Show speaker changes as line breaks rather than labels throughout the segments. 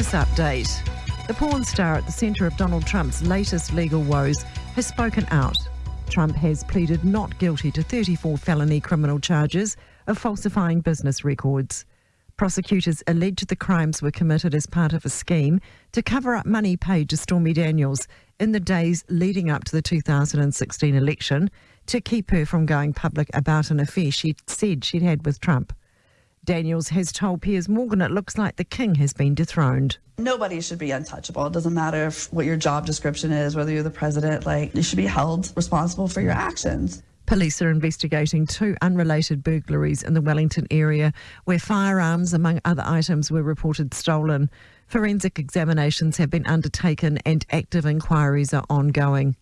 Business Update. The porn star at the centre of Donald Trump's latest legal woes has spoken out. Trump has pleaded not guilty to 34 felony criminal charges of falsifying business records. Prosecutors allege the crimes were committed as part of a scheme to cover up money paid to Stormy Daniels in the days leading up to the 2016 election to keep her from going public about an affair she said she'd had with Trump. Daniels has told Piers Morgan it looks like the king has been dethroned.
Nobody should be untouchable. It doesn't matter if, what your job description is, whether you're the president, like, you should be held responsible for your actions.
Police are investigating two unrelated burglaries in the Wellington area where firearms, among other items, were reported stolen. Forensic examinations have been undertaken and active inquiries are ongoing.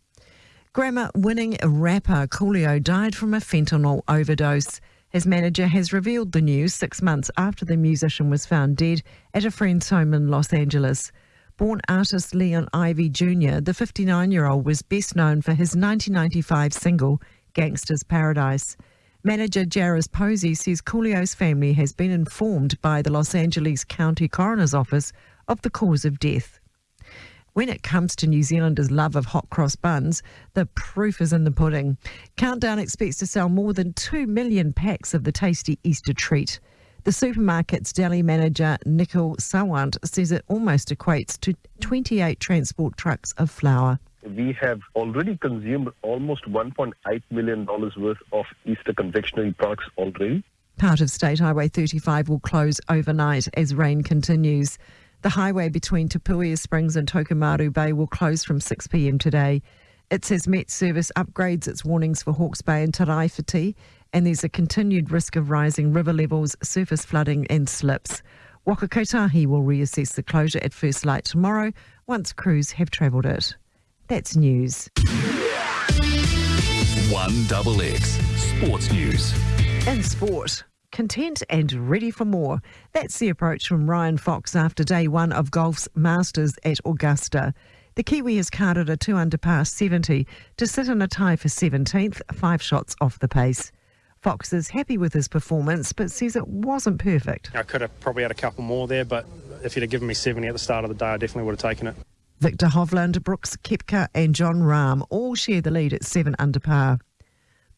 Grammy winning rapper Coolio died from a fentanyl overdose. His manager has revealed the news six months after the musician was found dead at a friend's home in Los Angeles. Born Artis Leon Ivey Jr., the 59 year old was best known for his 1995 single, Gangsta's Paradise. Manager Jarez Posey says Coolio's family has been informed by the Los Angeles County Coroner's Office of the cause of death. When it comes to New Zealanders' love of hot cross buns, the proof is in the pudding. Countdown expects to sell more than 2 million packs of the tasty Easter treat. The supermarket's deli manager, Nicole Sawant, says it almost equates to 28 transport trucks of flour.
We have already consumed almost $1.8 million worth of Easter confectionery products already.
Part of State Highway 35 will close overnight as rain continues. The highway between Te Puia Springs and Tokomaru Bay will close from 6pm today. It says Met Service upgrades its warnings for Hawke's Bay and Tairāwhiti, and there's a continued risk of rising river levels, surface flooding and slips. Waka Kotahi will reassess the closure at first light tomorrow once crews have travelled it. That's news.
One double X Sports News.
In sport, content and ready for more. That's the approach from Ryan Fox after day one of golf's Masters at Augusta. The Kiwi has carded a two under par 70 to sit in a tie for 17th, five shots off the pace. Fox is happy with his performance, but says it wasn't perfect.
I could have probably had a couple more there, but if you'd have given me 70 at the start of the day, I definitely would have taken it.
Viktor Hovland, Brooks Koepka, and Jon Rahm all share the lead at seven under par.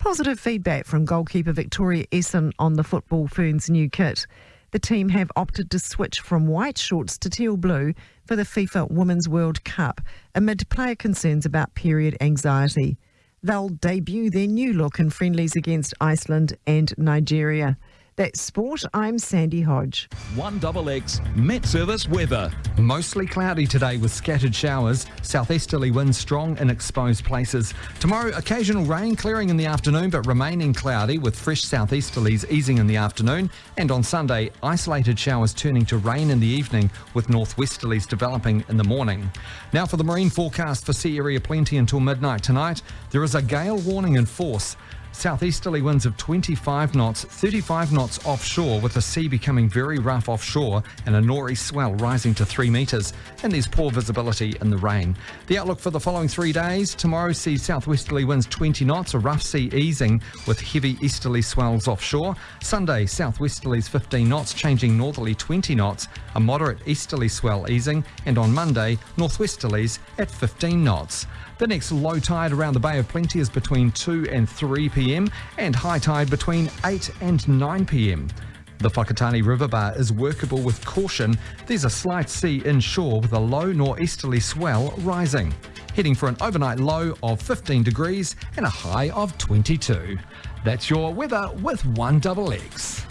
Positive feedback from goalkeeper Victoria Esson on the Football Ferns new kit. The team have opted to switch from white shorts to teal blue for the FIFA Women's World Cup amid player concerns about period anxiety. They'll debut their new look in friendlies against Iceland and Nigeria. That's sport. I'm Sandy Hodge.
One double X Met Service weather.
Mostly cloudy today with scattered showers. Southeasterly winds strong in exposed places. Tomorrow, occasional rain clearing in the afternoon but remaining cloudy with fresh southeasterlies easing in the afternoon. And on Sunday, isolated showers turning to rain in the evening with northwesterlies developing in the morning. Now for the marine forecast for sea area plenty until midnight tonight. There is a gale warning in force. Southeasterly winds of 25 knots, 35 knots offshore, with the sea becoming very rough offshore and a nor'east swell rising to 3 metres. And there's poor visibility in the rain. The outlook for the following three days tomorrow sees southwesterly winds 20 knots, a rough sea easing with heavy easterly swells offshore. Sunday, southwesterlies 15 knots, changing northerly 20 knots, a moderate easterly swell easing. And on Monday, northwesterlies at 15 knots. The next low tide around the Bay of Plenty is between 2 and 3 pm, and high tide between 8 and 9 pm. The Whakatane River Bar is workable with caution. There's a slight sea inshore with a low nor'easterly swell rising. Heading for an overnight low of 15 degrees and a high of 22. That's your weather with one double X.